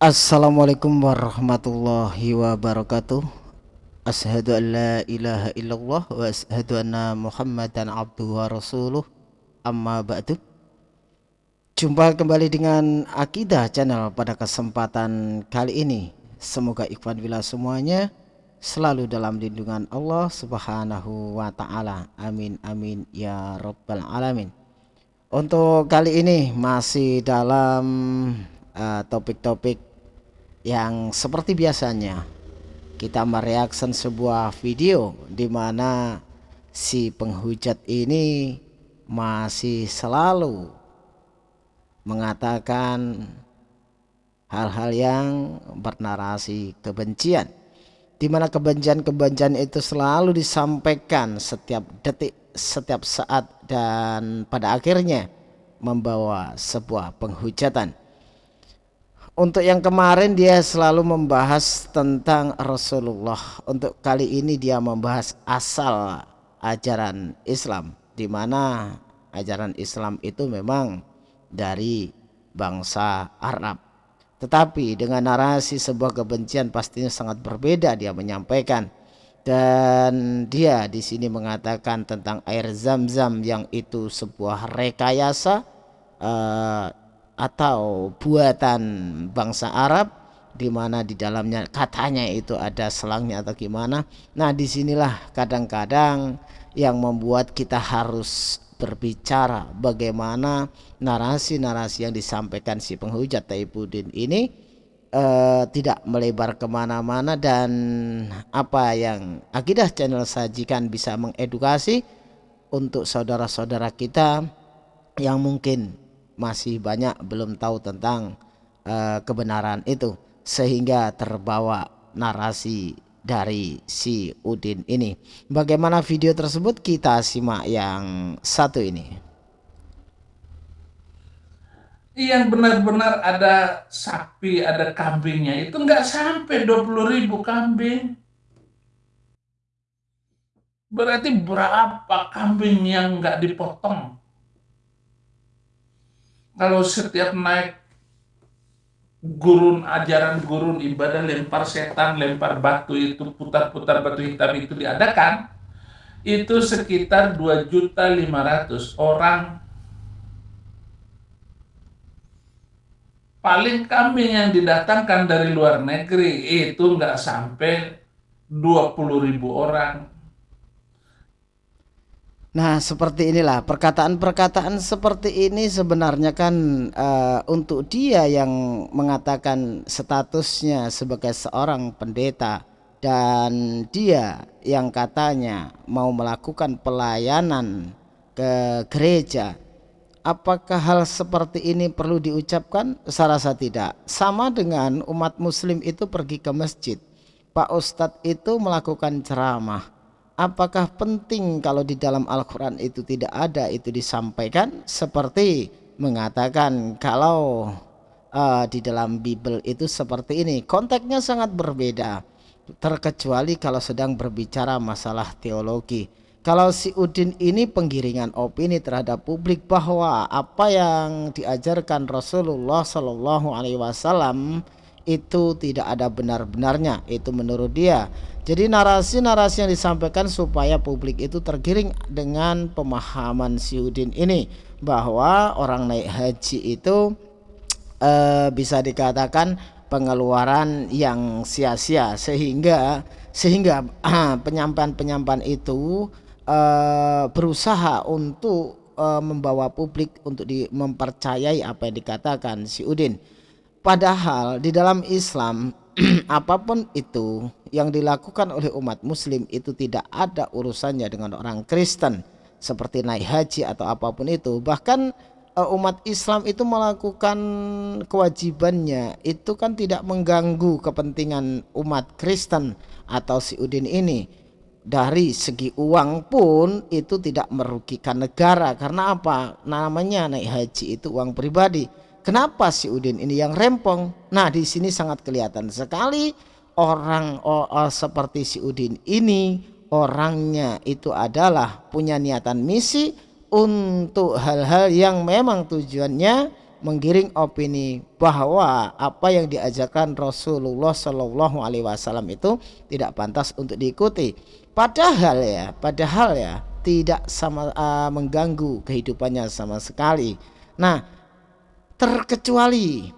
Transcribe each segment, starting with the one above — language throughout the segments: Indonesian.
Assalamualaikum warahmatullahi wabarakatuh. Ashadu an la ilaha illallah wa ashadu anna muhammadan abduhu wa rasuluh. Amma ba'du. Jumpa kembali dengan Akidah Channel pada kesempatan kali ini. Semoga ikhwan bila semuanya selalu dalam lindungan Allah subhanahu wa ta'ala. Amin amin ya rabbal alamin. Untuk kali ini masih dalam uh, topik-topik uh, yang seperti biasanya kita mereaksi sebuah video di mana si penghujat ini masih selalu mengatakan hal-hal yang bernarasi kebencian di mana kebencian-kebencian itu selalu disampaikan setiap detik setiap saat dan pada akhirnya membawa sebuah penghujatan untuk yang kemarin dia selalu membahas tentang Rasulullah. Untuk kali ini dia membahas asal ajaran Islam di mana ajaran Islam itu memang dari bangsa Arab. Tetapi dengan narasi sebuah kebencian pastinya sangat berbeda dia menyampaikan. Dan dia di sini mengatakan tentang air zam-zam yang itu sebuah rekayasa uh, atau buatan bangsa Arab di mana di dalamnya katanya itu ada selangnya atau gimana. Nah, di sinilah kadang-kadang yang membuat kita harus berbicara bagaimana narasi-narasi yang disampaikan si penghujat Taibuddin ini uh, tidak melebar ke mana-mana dan apa yang akidah channel sajikan bisa mengedukasi untuk saudara-saudara kita yang mungkin masih banyak belum tahu tentang uh, kebenaran itu sehingga terbawa narasi dari si Udin ini. Bagaimana video tersebut kita simak yang satu ini. Yang benar-benar ada sapi, ada kambingnya itu nggak sampai 20 ribu kambing. Berarti berapa kambing yang nggak dipotong? Kalau setiap naik gurun ajaran gurun ibadah lempar setan lempar batu itu putar-putar batu hitam itu diadakan itu sekitar 2.500 orang. Paling kambing yang didatangkan dari luar negeri itu nggak sampai 20.000 orang Nah, seperti inilah perkataan-perkataan seperti ini sebenarnya kan uh, untuk dia yang mengatakan statusnya sebagai seorang pendeta dan dia yang katanya mau melakukan pelayanan ke gereja. Apakah hal seperti ini perlu diucapkan? Saya rasa tidak. Sama dengan umat muslim itu pergi ke masjid. Pak Ustadz itu melakukan ceramah apakah penting kalau di dalam Al-Quran itu tidak ada itu disampaikan? Seperti mengatakan kalau uh, di dalam Bible itu seperti ini konteksnya sangat berbeda. Terkecuali kalau sedang berbicara masalah teologi. Kalau si Udin ini penggiringan opini terhadap publik bahwa apa yang diajarkan Rasulullah Shallallahu Alaihi Wasallam itu tidak ada benar-benarnya itu menurut dia jadi narasi-narasi yang disampaikan supaya publik itu tergiring dengan pemahaman Siudin ini bahwa orang naik haji itu e, bisa dikatakan pengeluaran yang sia-sia sehingga sehingga penyampaian-penyampaian itu e, berusaha untuk e, membawa publik untuk di, mempercayai apa yang dikatakan si Udin. Padahal di dalam Islam apa pun itu yang dilakukan oleh umat muslim itu tidak ada urusannya dengan orang Kristen seperti naik haji atau apa pun itu. Bahkan uh, umat Islam itu melakukan kewajibannya. Itu kan tidak mengganggu kepentingan umat Kristen atau si Udin ini. Dari segi uang pun itu tidak merugikan negara. Karena apa? Namanya naik haji itu uang pribadi Kenapa si Udin ini yang rempong? Nah, di sini sangat kelihatan sekali orang oh, oh, seperti si Udin ini orangnya itu adalah punya niatan misi untuk hal-hal yang memang tujuannya menggiring opini bahwa apa yang diajarkan Rasulullah Shallallahu Alaihi Wasallam itu tidak pantas untuk diikuti. Padahal ya, padahal ya tidak sama uh, mengganggu kehidupannya sama sekali. Nah, terkecuali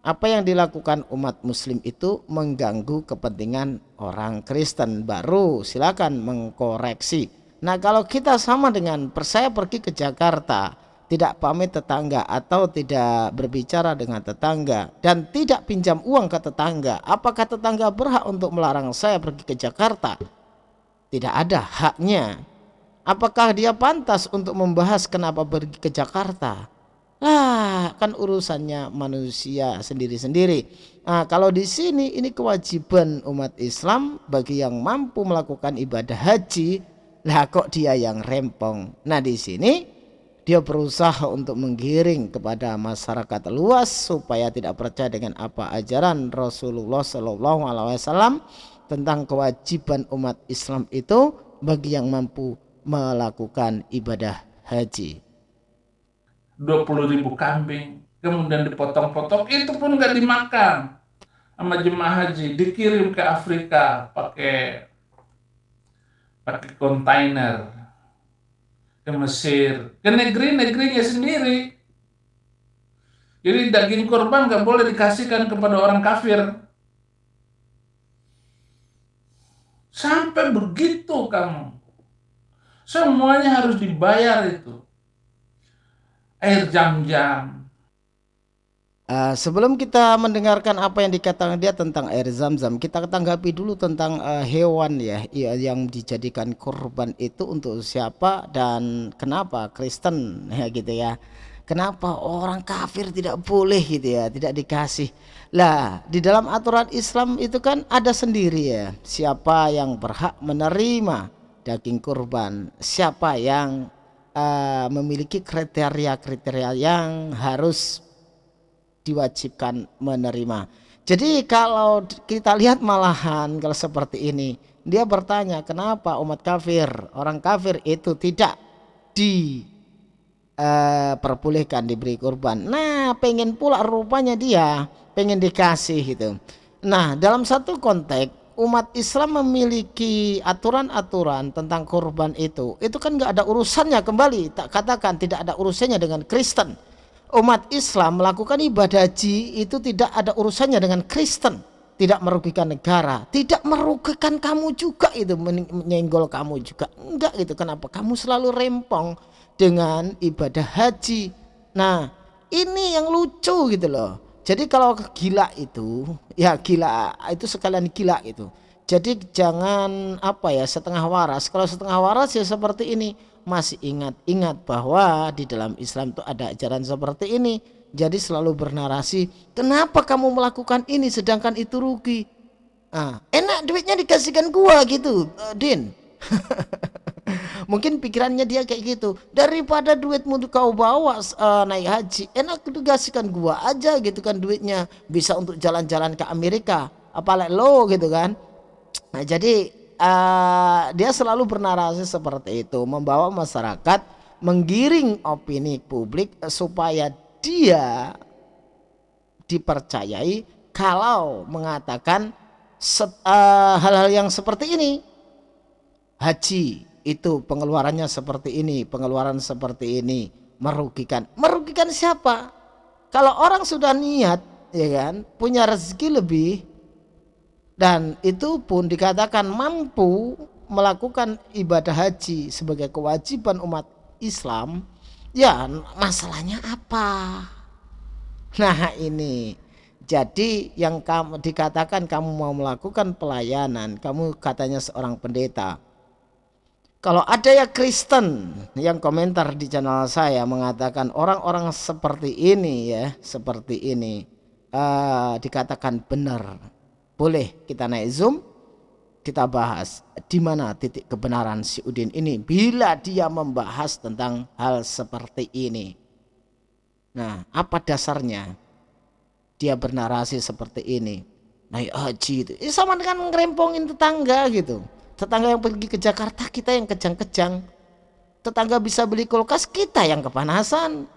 apa yang dilakukan umat muslim itu mengganggu kepentingan orang Kristen. Baru silakan mengkoreksi. Nah kalau kita sama dengan saya pergi ke Jakarta tidak pamit tetangga atau tidak berbicara dengan tetangga dan tidak pinjam uang ke tetangga apakah tetangga berhak untuk melarang saya pergi ke Jakarta? Tidak ada haknya. Apakah dia pantas untuk membahas kenapa pergi ke Jakarta lah kan urusannya manusia sendiri-sendiri. Nah, kalau di sini ini kewajiban umat Islam bagi yang mampu melakukan ibadah haji, lah kok dia yang rempong. Nah, di sini dia berusaha untuk menggiring kepada masyarakat luas supaya tidak percaya dengan apa ajaran Rasulullah Shallallahu Alaihi Wasallam tentang kewajiban umat Islam itu bagi yang mampu melakukan ibadah haji. 20 ribu kambing, kemudian dipotong-potong, itu pun nggak dimakan sama jemaah haji, dikirim ke Afrika pakai pakai kontainer ke Mesir, ke negeri-negerinya sendiri. Jadi daging korban nggak boleh dikasihkan kepada orang kafir. Sampai begitu kamu. Semuanya harus dibayar itu air jam-jam. Uh, sebelum kita mendengarkan apa yang dikatakan dia tentang air zam-zam, kita tanggapi dulu tentang uh, hewan ya yang dijadikan korban itu untuk siapa dan kenapa Kristen ya gitu ya. Kenapa orang kafir tidak boleh gitu ya, tidak dikasih. Lah, di dalam aturan Islam itu kan ada sendiri ya, siapa yang berhak menerima daging kurban, siapa yang uh, memiliki kriteria-kriteria yang harus diwajibkan menerima. Jadi kalau kita lihat malahan kalau seperti ini, dia bertanya kenapa umat kafir, orang kafir itu tidak diperbolehkan uh, diberi kurban. Nah, pengen pula rupanya dia pengen dikasih itu. Nah, dalam satu konteks umat Islam memiliki aturan-aturan tentang korban itu. Itu kan nggak ada urusannya kembali tak katakan tidak ada urusannya dengan Kristen. Umat Islam melakukan ibadah haji itu tidak ada urusannya dengan Kristen. Tidak merugikan negara tidak merugikan kamu juga itu menyenggol kamu juga. Enggak gitu kenapa? Kamu selalu rempong dengan ibadah haji. Nah ini yang lucu gitu loh jadi kalau gila itu, ya gila itu sekalian gila itu. Jadi jangan apa ya setengah waras. Kalau setengah waras ya seperti ini. Masih ingat-ingat bahwa di dalam Islam itu ada ajaran seperti ini. Jadi selalu bernarasi, kenapa kamu melakukan ini sedangkan itu rugi? Ah, enak duitnya dikasihkan gua gitu, uh, Din. mungkin pikirannya dia kayak gitu. Daripada duitmu kau bawa uh, naik haji enak dikasihkan gua aja gitu kan duitnya. Bisa untuk jalan-jalan ke Amerika apalagi lo gitu kan. Nah jadi uh, dia selalu bernarasi seperti itu membawa masyarakat menggiring opini publik supaya dia dipercayai kalau mengatakan eh, hal-hal uh, yang seperti ini. Haji itu pengeluarannya seperti ini, pengeluaran seperti ini, merugikan. Merugikan siapa? Kalau orang sudah niat, ya kan, punya rezeki lebih dan itu pun dikatakan mampu melakukan ibadah haji sebagai kewajiban umat Islam, ya masalahnya apa? Nah, ini jadi yang kamu dikatakan kamu mau melakukan pelayanan, kamu katanya seorang pendeta, kalau ada ya Kristen yang komentar di channel saya mengatakan orang-orang seperti ini ya, seperti ini uh, dikatakan benar. Boleh kita naik Zoom, kita bahas di mana titik kebenaran si Udin ini bila dia membahas tentang hal seperti ini. Nah, apa dasarnya dia bernarasi seperti ini? Naik haji itu, eh, sama dengan ngerempongin tetangga gitu tetangga yang pergi ke Jakarta kita yang kejang-kejang. Tetangga bisa beli kulkas kita yang kepanasan.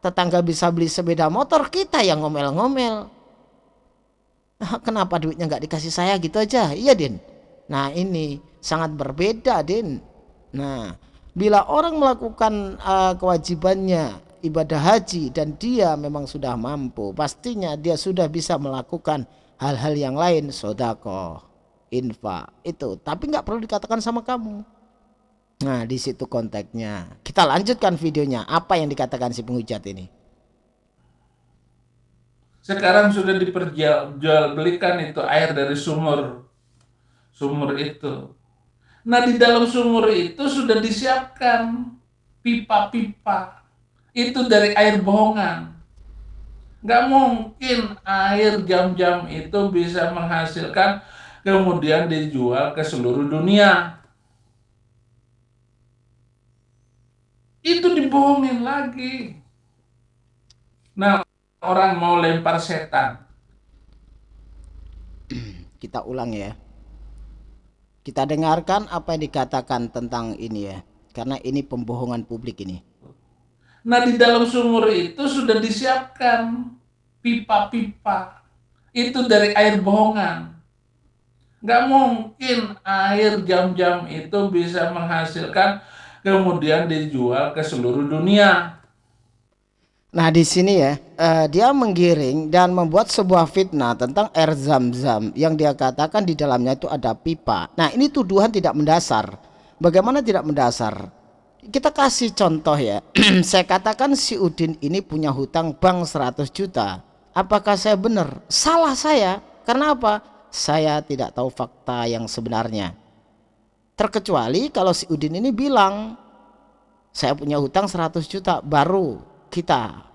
Tetangga bisa beli sepeda motor kita yang ngomel-ngomel. Ah, kenapa duitnya nggak dikasih saya? Gitu aja. Iya Din. Nah ini sangat berbeda Din. Nah bila orang melakukan uh, kewajibannya ibadah haji dan dia memang sudah mampu pastinya dia sudah bisa melakukan hal-hal yang lain. Sodako infak itu tapi nggak perlu dikatakan sama kamu Nah, di situ konteksnya. Kita lanjutkan videonya. Apa yang dikatakan si penghujat ini? Sekarang sudah diperjualbelikan itu air dari sumur. Sumur itu. Nah, di dalam sumur itu sudah disiapkan pipa-pipa. Itu dari air bohongan. Nggak mungkin air jam-jam itu bisa menghasilkan kemudian dijual ke seluruh dunia itu dibohongin lagi. Nah, orang mau lempar setan. Kita ulang ya. Kita dengarkan apa yang dikatakan tentang ini ya. Karena ini pembohongan publik ini. Nah, di dalam sumur itu sudah disiapkan pipa-pipa. Itu dari air bohongan. Nggak mungkin air jam-jam itu bisa menghasilkan kemudian dijual ke seluruh dunia. Nah di sini ya uh, dia menggiring dan membuat sebuah fitnah tentang air zam-zam yang dia katakan di dalamnya itu ada pipa. Nah ini tuduhan tidak mendasar. Bagaimana tidak mendasar? Kita kasih contoh ya. saya katakan si Udin ini punya hutang bank 100 juta. Apakah saya benar? Salah saya. Karena apa? Saya tidak tahu fakta yang sebenarnya. Terkecuali kalau si Udin ini bilang saya punya hutang 100 juta baru kita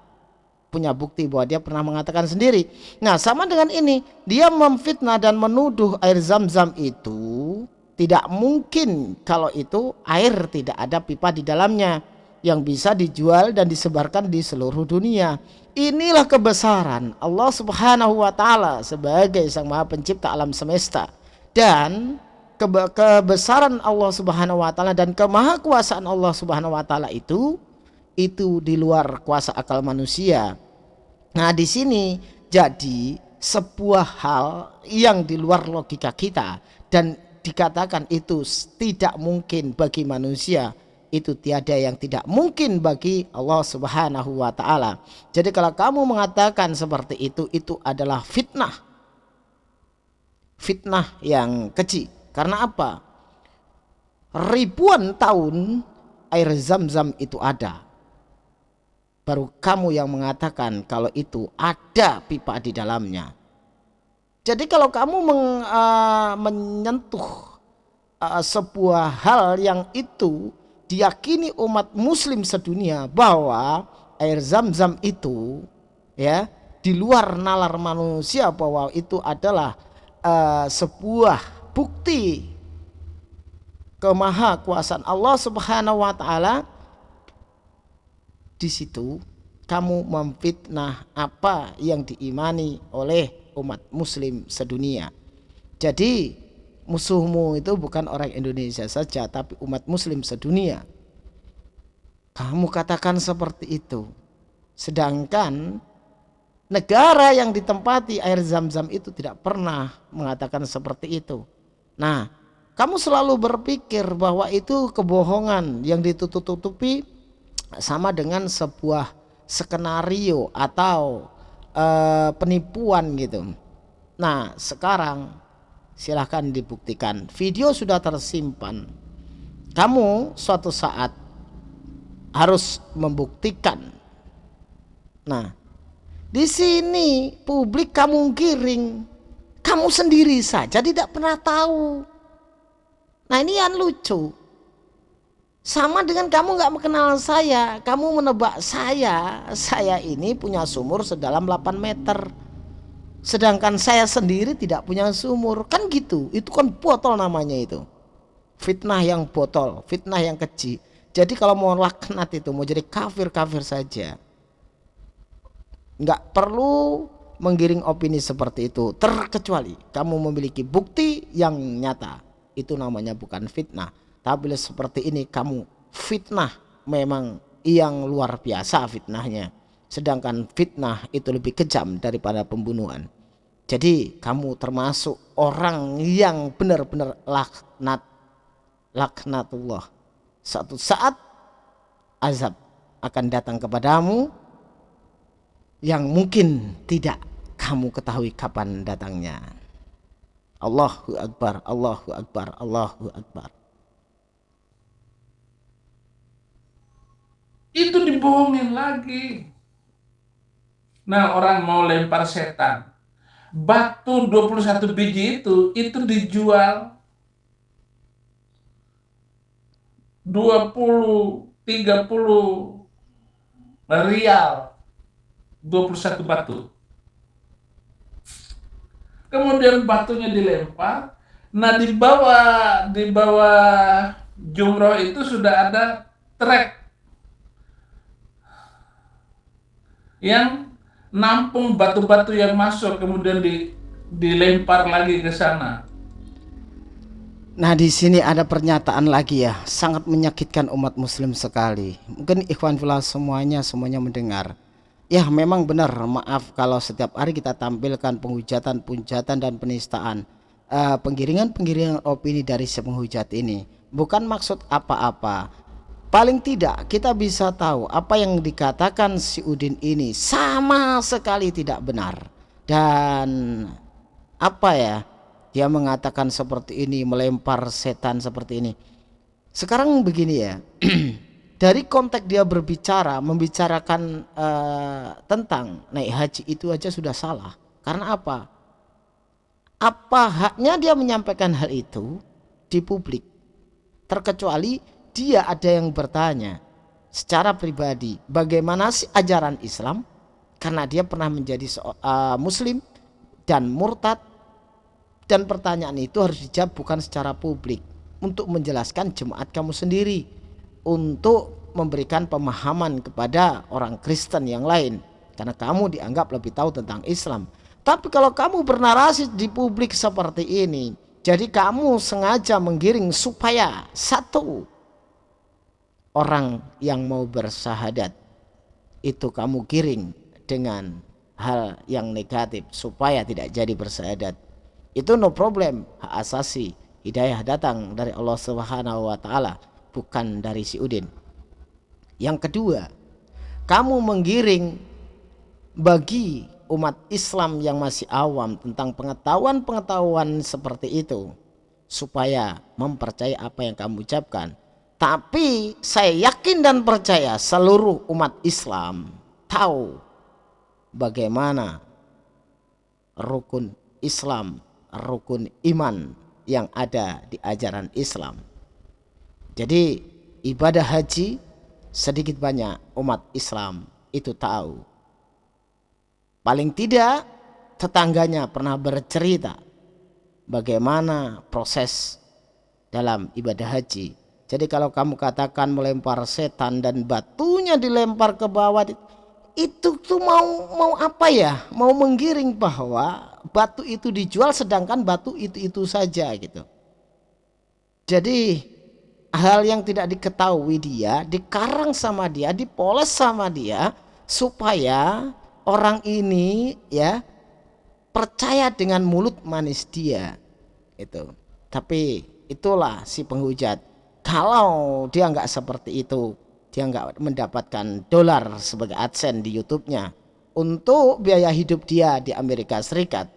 punya bukti bahwa dia pernah mengatakan sendiri. Nah, sama dengan ini, dia memfitnah dan menuduh air zam-zam itu tidak mungkin kalau itu air tidak ada pipa di dalamnya yang bisa dijual dan disebarkan di seluruh dunia. Inilah kebesaran Allah Subhanahu wa taala sebagai Sang Maha Pencipta alam semesta. Dan kebesaran Allah Subhanahu wa taala dan kemahakuasaan Allah Subhanahu wa taala itu itu di luar kuasa akal manusia. Nah, di sini jadi sebuah hal yang di luar logika kita dan dikatakan itu tidak mungkin bagi manusia itu tiada yang tidak mungkin bagi Allah Subhanahu wa taala. Jadi kalau kamu mengatakan seperti itu itu adalah fitnah. Fitnah yang kecil. Karena apa? Ribuan tahun air zam-zam itu ada. Baru kamu yang mengatakan kalau itu ada pipa di dalamnya. Jadi kalau kamu meng, uh, menyentuh uh, sebuah hal yang itu diyakini umat muslim sedunia bahwa air zam-zam itu ya di luar nalar manusia bahwa itu adalah uh, sebuah bukti kemahakuasaan Allah Subhanahu wa taala di situ kamu memfitnah apa yang diimani oleh umat muslim sedunia. Jadi musuhmu itu bukan orang Indonesia saja tapi umat muslim sedunia. Kamu katakan seperti itu. Sedangkan negara yang ditempati air zam-zam itu tidak pernah mengatakan seperti itu. Nah, kamu selalu berpikir bahwa itu kebohongan yang ditutup-tutupi sama dengan sebuah skenario atau uh, penipuan gitu. Nah, sekarang silahkan dibuktikan. Video sudah tersimpan. Kamu suatu saat harus membuktikan. Nah, di sini publik kamu giring kamu sendiri saja tidak pernah tahu. Nah ini yang lucu. Sama dengan kamu nggak mengenal saya, kamu menebak saya. Saya ini punya sumur sedalam 8 meter. Sedangkan saya sendiri tidak punya sumur. Kan gitu, itu kan botol namanya itu. Fitnah yang botol, fitnah yang kecil. Jadi kalau mau laknat itu, mau jadi kafir-kafir saja. Nggak perlu menggiring opini seperti itu terkecuali kamu memiliki bukti yang nyata itu namanya bukan fitnah tapi seperti ini kamu fitnah memang yang luar biasa fitnahnya sedangkan fitnah itu lebih kejam daripada pembunuhan. Jadi kamu termasuk orang yang benar-benar laknat laknatullah. Satu saat azab akan datang kepadamu yang mungkin tidak kamu ketahui kapan datangnya. Allahu Akbar Allahu Akbar Allahu Akbar. Itu dibohongin lagi nah orang mau lempar setan. Batu 21 biji itu itu dijual 20 30 rial 21 batu. Kemudian batunya dilempar. Nah di bawah di bawah jumroh itu sudah ada trek yang nampung batu-batu yang masuk kemudian di, dilempar lagi ke sana. Nah di sini ada pernyataan lagi ya sangat menyakitkan umat muslim sekali. Mungkin ikhwan fillah semuanya semuanya mendengar. Ya memang benar maaf kalau setiap hari kita tampilkan penghujatan, punjatan dan penistaan. Uh, penggiringan-penggiringan opini dari si penghujat ini bukan maksud apa-apa paling tidak kita bisa tahu apa yang dikatakan si Udin ini sama sekali tidak benar. Dan apa ya dia mengatakan seperti ini melempar setan seperti ini. Sekarang begini ya dari konteks dia berbicara membicarakan uh, tentang naik haji itu aja sudah salah. Karena apa? Apa haknya dia menyampaikan hal itu di publik? Terkecuali dia ada yang bertanya secara pribadi bagaimana sih ajaran Islam? Karena dia pernah menjadi uh, muslim dan murtad. Dan pertanyaan itu harus dijawab bukan secara publik. Untuk menjelaskan jemaat kamu sendiri. Untuk memberikan pemahaman kepada orang Kristen yang lain. Karena kamu dianggap lebih tahu tentang Islam. Tapi kalau kamu bernarasi di publik seperti ini jadi kamu sengaja menggiring supaya satu orang yang mau bersahadat itu kamu giring dengan hal yang negatif supaya tidak jadi bersahadat. Itu no problem hak asasi hidayah datang dari Allah Subhanahu wa taala bukan dari si Udin. Yang kedua kamu menggiring bagi umat Islam yang masih awam tentang pengetahuan-pengetahuan seperti itu supaya mempercayai apa yang kamu ucapkan tapi saya yakin dan percaya seluruh umat Islam tahu bagaimana rukun Islam, rukun iman yang ada di ajaran Islam. Jadi ibadah haji sedikit banyak umat Islam itu tahu. Paling tidak tetangganya pernah bercerita bagaimana proses dalam ibadah haji jadi kalau kamu katakan melempar setan dan batunya dilempar ke bawah itu tuh mau mau apa ya? Mau menggiring bahwa batu itu dijual sedangkan batu itu itu saja gitu. Jadi hal yang tidak diketahui dia dikarang sama dia, dipoles sama dia supaya orang ini ya percaya dengan mulut manis dia itu. Tapi itulah si penghujat kalau dia nggak seperti itu dia nggak mendapatkan dolar sebagai adsense di YouTube-nya untuk biaya hidup dia di Amerika Serikat.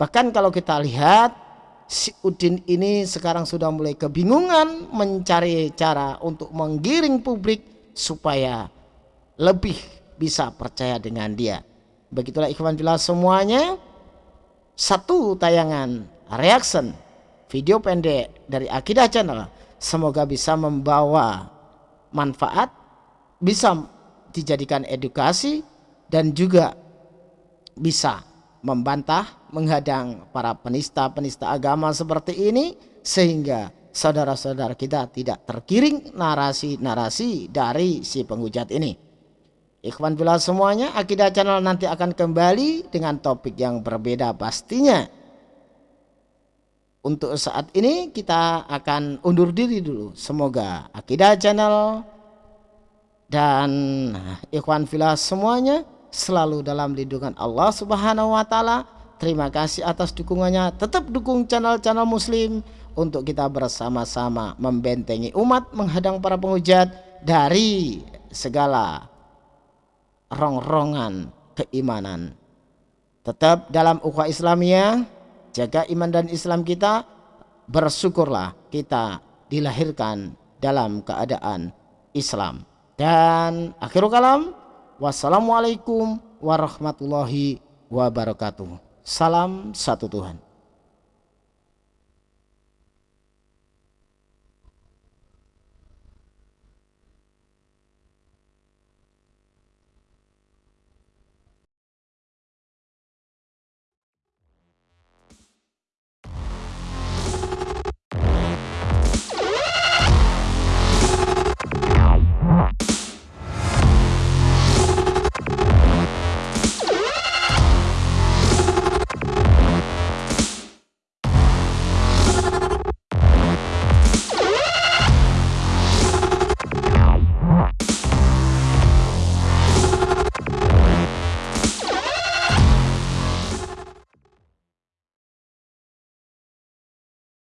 Bahkan kalau kita lihat si Udin ini sekarang sudah mulai kebingungan mencari cara untuk menggiring publik supaya lebih bisa percaya dengan dia. Begitulah ikhwan bila semuanya. Satu tayangan reaction video pendek dari Akidah Channel semoga bisa membawa manfaat, bisa dijadikan edukasi dan juga bisa membantah, menghadang para penista-penista agama seperti ini sehingga saudara-saudara kita tidak terkiring narasi-narasi dari si penghujat ini. Ikhwan bila semuanya, Akidah Channel nanti akan kembali dengan topik yang berbeda pastinya untuk saat ini kita akan undur diri dulu. Semoga Akidah Channel dan ikhwan filah semuanya selalu dalam lindungan Allah Subhanahu wa taala. Terima kasih atas dukungannya. Tetap dukung channel-channel muslim untuk kita bersama-sama membentengi umat menghadang para penghujat dari segala rongrongan keimanan. Tetap dalam ukhuwah Islamiyah, jaga iman dan Islam kita, bersyukurlah kita dilahirkan dalam keadaan Islam. Dan akhirul kalam, wassalamualaikum warahmatullahi wabarakatuh. Salam satu Tuhan.